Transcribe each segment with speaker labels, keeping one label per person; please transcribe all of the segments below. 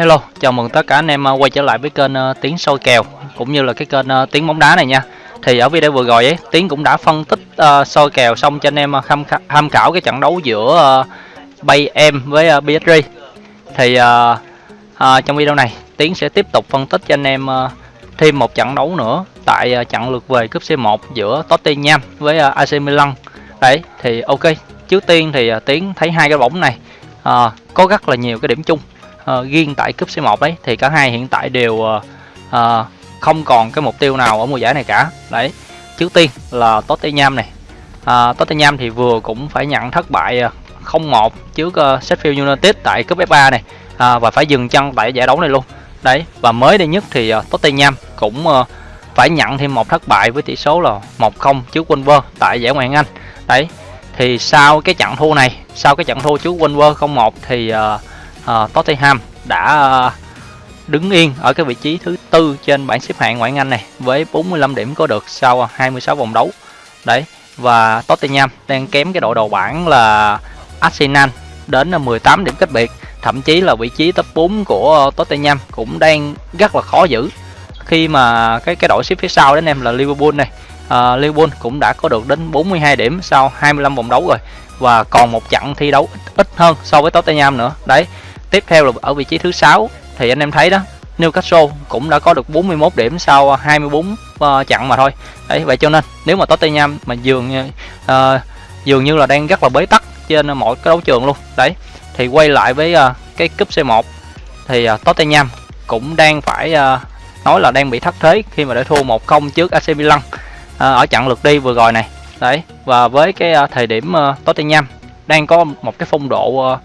Speaker 1: Hello, chào mừng tất cả anh em ờ, quay trở lại với kênh uh, Tiến soi kèo cũng như là cái kênh uh, Tiến bóng đá này nha. Thì ở video vừa rồi ấy, Tiến cũng đã phân tích uh, soi kèo xong cho anh em tham, khảo- tham khảo cái trận đấu giữa uh, Bay em với uh, PSG. Thì uh, uh, trong video này Tiến sẽ tiếp tục phân tích cho anh em uh, thêm một trận đấu nữa tại uh, trận lượt về cúp C1 giữa Tottenham với uh, AC Milan. Đấy, thì ok. Trước tiên thì uh, Tiến thấy hai cái bóng này uh, có rất là nhiều cái điểm chung uh, riêng tại cúp C1 đấy thì cả hai hiện tại đều uh, uh, không còn cái mục tiêu nào ở mùa giải này cả. Đấy trước tiên là Tottenham này. Uh, Tottenham thì vừa cũng phải nhận thất bại uh, 0-1 trước uh, Sheffield United tại cúp FA này. Uh, và phải dừng chân tại giải đấu này luôn. Đấy và mới đây nhất thì uh, Tottenham cũng uh, phải nhận thêm một thất bại với tỷ số là 1-0 trước Wolves tại giải Ngoại hạng Anh. Đấy thì sau cái trận thua này sau cái trận thua trước Wolves 0-1 thì uh, uh, Tottenham đã ờ, đứng yên ở cái vị trí thứ tư trên bảng xếp hạng ngoại hạng Anh này với 45 điểm có được sau 26 vòng đấu. Đấy và Tottenham đang kém cái đội đầu bảng là Arsenal đến ờ, là 18 điểm cách biệt, thậm chí là vị trí top 4 của Tottenham cũng đang rất là khó giữ khi mà cái cái đội xếp phía sau đến em là Liverpool này. Uh, Liverpool cũng đã có được đến 42 điểm sau 25 vòng đấu rồi và còn một trận thi đấu ít, ít hơn so với Tottenham nữa. Đấy, tiếp theo là ở vị trí thứ sáu thì anh em thấy đó Newcastle cũng đã có được 41 điểm sau 24 uh, trận mà thôi. Đấy vậy cho nên nếu mà Tottenham mà dường như uh, dường như là đang rất là bế tắc trên mọi cái đấu trường luôn. Đấy thì quay lại với uh, cái cúp C1 thì uh, Tottenham cũng đang phải uh, nói là đang bị thất thế khi mà đã thua 1-0 trước AC Milan uh, ở trận lượt đi vừa rồi này. Đấy và với cái uh, thời điểm uh, Tottenham đang có một cái phong độ uh,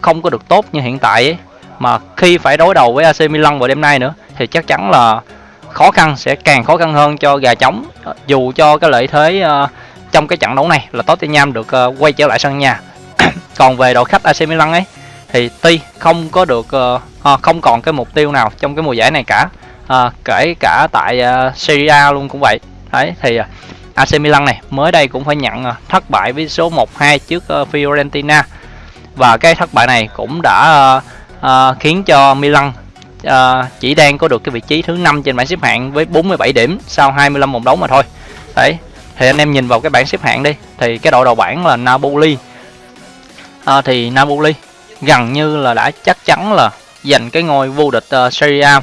Speaker 1: không có được tốt như hiện tại ấy mà khi phải đối đầu với AC Milan vào đêm nay nữa thì chắc chắn là khó khăn sẽ càng khó khăn hơn cho gà trống dù cho cái lợi thế uh, trong cái trận đấu này là Tottenham được uh, quay trở lại sân nhà. Còn về đội khách AC Milan ấy thì tuy không có được uh, không còn cái mục tiêu nào trong cái mùa giải này cả uh, kể cả tại uh, Serie A luôn cũng vậy. Đấy thì uh, AC Milan này mới đây cũng phải nhận uh, thất bại với số 1-2 trước uh, Fiorentina và cái thất bại này cũng đã uh, khiến cho Milan uh, chỉ đang có được cái vị trí thứ năm trên bảng xếp hạng với 47 điểm sau 25 vòng đấu mà thôi. Đấy. Thì anh em nhìn vào cái bảng xếp hạng đi thì cái đội đầu bảng là Napoli. uh, thì Napoli gần như là đã chắc chắn là giành cái ngôi vô địch uh, Serie A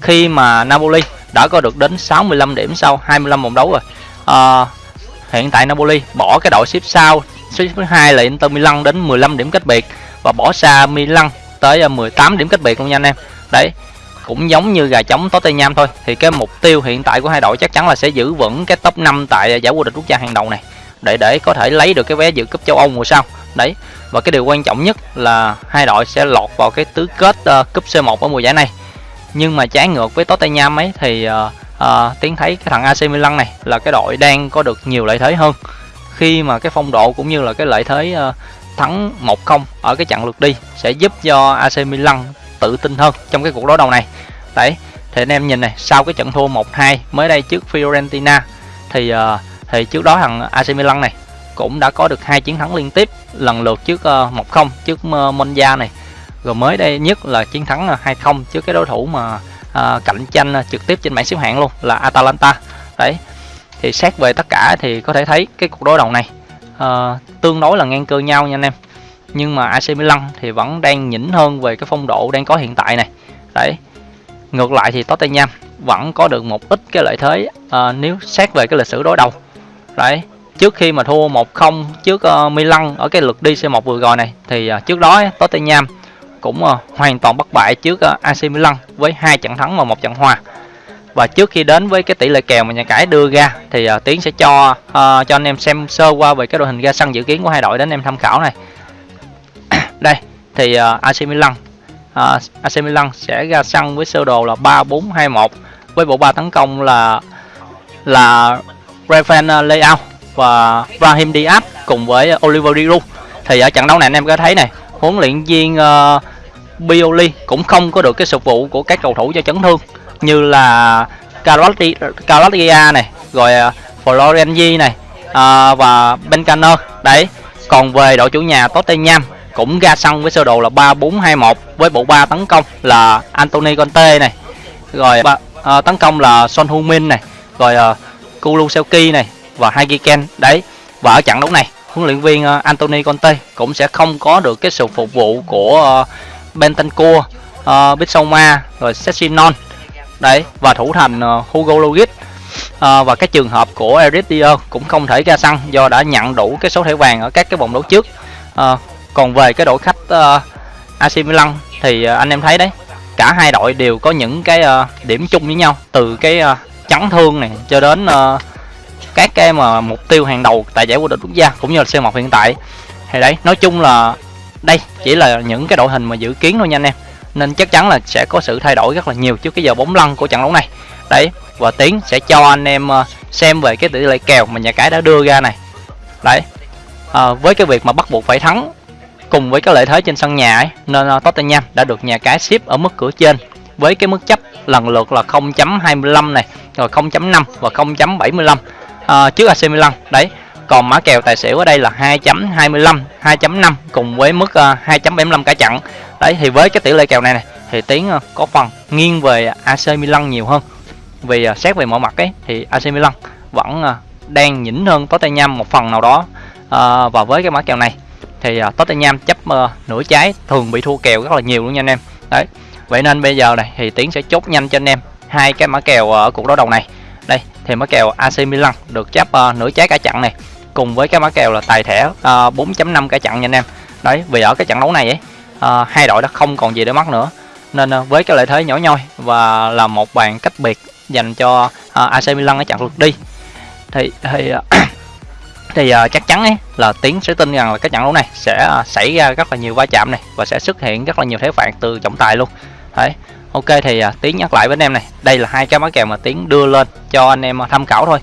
Speaker 1: khi mà Napoli đã có được đến 65 điểm sau 25 vòng đấu rồi. Ờ, hiện tại Napoli bỏ cái đội xếp sau xếp thứ hai là Inter Milan đến 15 điểm cách biệt và bỏ xa Milan tới à, 18 điểm cách biệt luôn nha anh em. Đấy, cũng giống như gà trống Tottenham thôi. Thì cái mục tiêu hiện tại của hai đội chắc chắn là sẽ giữ vững cái top 5 tại à, giải vô địch quốc gia hàng đầu này để để có thể lấy được cái vé dự cúp châu Âu mùa sau. Đấy. Và cái điều quan trọng nhất là hai đội sẽ lọt vào cái tứ kết uh, cúp C1 ở mùa giải này. Nhưng mà trái ngược với Tottenham ấy thì uh, uh, tiến thấy cái thằng AC Milan này là cái đội đang có được nhiều lợi thế hơn khi mà cái phong độ cũng như là cái lợi thế ờ, thắng 1-0 ở cái trận lượt đi sẽ giúp cho AC Milan tự tin hơn trong cái cuộc đối đầu này. Đấy, thì anh em nhìn này, sau cái trận thua 1-2 mới đây trước Fiorentina thì ờ, thì trước đó thằng AC Milan này cũng đã có được hai chiến thắng liên tiếp, lần lượt trước ờ, 1-0 trước Monza này. Rồi mới đây nhất là chiến thắng 2-0 trước cái đối thủ mà cạnh tranh trực tiếp trên bảng xếp hạng luôn là Atalanta. Đấy. Thì xét về tất cả thì có thể thấy cái cuộc đối đầu này uh, tương đối là ngang cơ nhau nha anh em. Nhưng mà AC Milan thì vẫn đang nhỉnh hơn về cái phong độ đang có hiện tại này. Đấy. Ngược lại thì Tottenham vẫn có được một ít cái lợi thế uh, nếu xét về cái lịch sử đối đầu. Đấy. Trước khi mà thua 1-0 trước uh, Milan ở cái lượt đi C1 vừa rồi này thì uh, trước đó Tottenham cũng uh, hoàn toàn bất bại trước uh, AC Milan với hai trận thắng và một trận hòa và trước khi đến với cái tỷ lệ kèo mà nhà cái đưa ra thì uh, tiến sẽ cho uh, cho anh em xem sơ qua về cái đội hình ra sân dự kiến của hai đội đến em tham khảo này. Đây thì à, uh, AC Milan uh, AC Milan sẽ ra sân với sơ đồ là 3-4-2-1 với bộ ba tấn công là là Rafael Leao và Brahim Diaz cùng với Oliver Giroud. Thì ở trận đấu này anh em có thấy này huấn luyện viên uh, Pioli cũng không có được cái sự vụ của các cầu thủ do chấn thương như là Calabria này rồi à, Florenzi này uh, và Bencaner đấy còn về đội chủ nhà Tottenham cũng ra sân với sơ đồ là 3421 với bộ ba tấn công là Anthony Conte này rồi uh, tấn công là Son Heung-min này rồi uh, Kulusevski này và Hagiken đấy và ở trận đấu này huấn luyện viên uh, Anthony Conte cũng sẽ không có được cái sự phục vụ của uh, Bentancur, uh, Bissoma rồi Sessinon đấy và thủ thành ờ, Hugo Lloris. À, và cái trường hợp của Eric Dier cũng không thể ra sân do đã nhận đủ cái số thẻ vàng ở các cái vòng đấu trước. À, còn về cái đội khách uh, AC Milan thì uh, anh em thấy đấy cả hai đội đều có những cái uh, điểm chung với nhau từ cái uh, chấn thương này cho đến uh, các cái mà mục tiêu hàng đầu tại giải vô địch quốc gia cũng như là C1 hiện tại. Thì đấy nói chung là đây chỉ là những cái đội hình mà dự kiến thôi nha anh em nên chắc chắn là sẽ có sự thay đổi rất là nhiều trước cái giờ bóng lăn của trận đấu này. Đấy và tiến sẽ cho anh em ờ, xem về cái tỷ lệ kèo mà nhà cái đã đưa ra này. Đấy à, với cái việc mà bắt buộc phải thắng cùng với cái lợi thế trên sân nhà ấy nên ờ, Tottenham đã được nhà cái ship ở mức cửa trên với cái mức chấp lần lượt là 0.25 này rồi 0.5 và 0.75 à, trước AC Milan. Đấy còn mã kèo tài xỉu ở đây là 2.25 2.5 cùng với mức uh, 2.75 cả chặn đấy thì với cái tỷ lệ kèo này này thì tiến ờ, có phần nghiêng về AC Milan nhiều hơn. Vì ờ, xét về mọi mặt ấy thì AC Milan vẫn ờ, đang nhỉnh hơn Tottenham một phần nào đó à, và với cái mã kèo này thì Tottenham chấp uh, nửa trái thường bị thua kèo rất là nhiều luôn nha anh em. Đấy vậy nên bây giờ này thì tiến sẽ chốt nhanh cho anh em hai cái mã kèo ở cuộc đấu đầu này. Đây thì mã kèo AC Milan được chấp uh, nửa trái cả chặn này cùng với cái mã kèo là tài thẻ uh, 4.5 cả chặn nha anh em. Đấy vì ở cái trận đấu này ấy à, hai đội đã không còn gì để mất nữa. Nên à, với cái lợi thế nhỏ nhoi và là một bàn cách biệt dành cho ờ, à, AC Milan ở trận lượt đi thì thì uh, thì uh, chắc chắn ấy là tiến sẽ tin rằng là cái trận đấu này sẽ uh, xảy ra rất là nhiều va chạm này và sẽ xuất hiện rất là nhiều thế phạt từ trọng tài luôn. Đấy ok thì uh, tiến nhắc lại với anh em này đây là hai cái mã kèo mà tiến đưa lên cho anh em tham khảo thôi.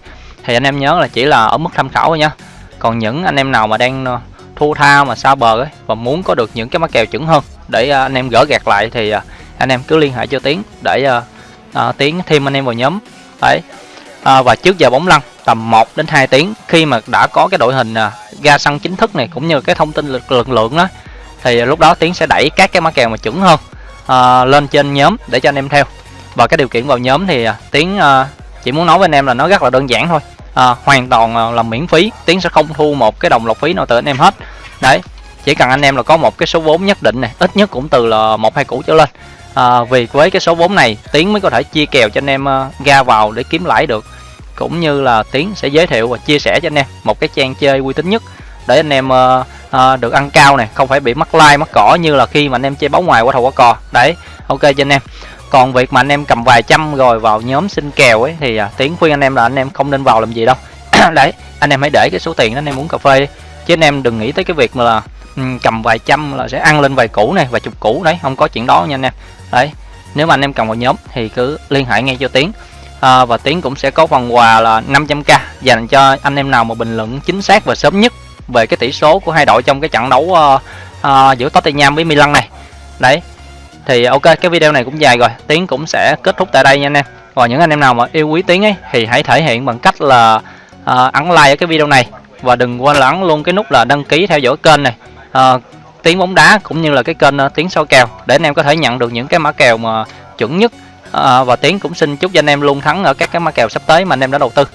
Speaker 1: Thì anh em nhớ là chỉ là ở mức tham khảo thôi nha còn những anh em nào mà đang uh, thu tha mà xa bờ ấy và muốn có được những cái mã kèo chuẩn hơn. Để à, anh em gỡ gạt lại thì à, anh em cứ liên hệ cho tiến để uh, tiến thêm anh em vào nhóm. Đấy. À, và trước giờ bóng lăn tầm 1 đến 2 tiếng khi mà đã có cái đội hình à, ra sân chính thức này cũng như cái thông tin lực lượng, lượng đó thì lúc đó tiến sẽ đẩy các cái mã kèo mà chuẩn hơn à, lên trên nhóm để cho anh em theo. Và cái điều kiện vào nhóm thì à, tiến à, chỉ muốn nói với anh em là nó rất là đơn giản thôi à, hoàn toàn là miễn phí. Tiến sẽ không thu một cái đồng lọc phí nào từ anh em hết. Đấy chỉ cần anh em là có một cái số vốn nhất định này ít nhất cũng từ là một hai củ trở lên. À, vì với cái số vốn này tiến mới có thể chia kèo cho anh em uh, ra vào để kiếm lãi được. Cũng như là tiến sẽ giới thiệu và chia sẻ cho anh em một cái trang chơi uy tín nhất để anh em uh, uh, được ăn cao này không phải bị mắc like mắc cỏ như là khi mà anh em chơi bóng ngoài qua thầu qua cò. Đấy ok cho anh em còn việc mà anh em cầm vài trăm rồi vào nhóm xin kèo ấy thì à, tiến khuyên anh em là anh em không nên vào làm gì đâu. Đấy anh em hãy để cái số tiền đó anh em uống cà phê chứ anh em đừng nghĩ tới cái việc mà là um, cầm vài trăm là sẽ ăn lên vài củ này vài chục củ đấy không có chuyện đó nha anh em. Đấy nếu mà anh em cầm vào nhóm thì cứ liên hệ ngay cho tiến. À, và tiến cũng sẽ có phần quà là 500k dành cho anh em nào mà bình luận chính xác và sớm nhất về cái tỷ số của hai đội trong cái trận đấu uh, uh, giữa Tottenham với Milan này. Đấy thì ok cái video này cũng dài rồi. Tiến cũng sẽ kết thúc tại đây nha anh em. Và những anh em nào mà yêu quý tiến ấy thì hãy thể hiện bằng cách là uh, ấn like ở cái video này. Và đừng quên là ấn luôn cái nút là đăng ký theo dõi kênh này. À, uh, tiếng bóng đá cũng như là cái kênh à, uh, tiếng soi kèo để anh em có thể nhận được những cái mã kèo mà chuẩn nhất. À, và tiến cũng xin chúc cho anh em luôn thắng ở các cái mã kèo sắp tới mà anh em đã đầu tư.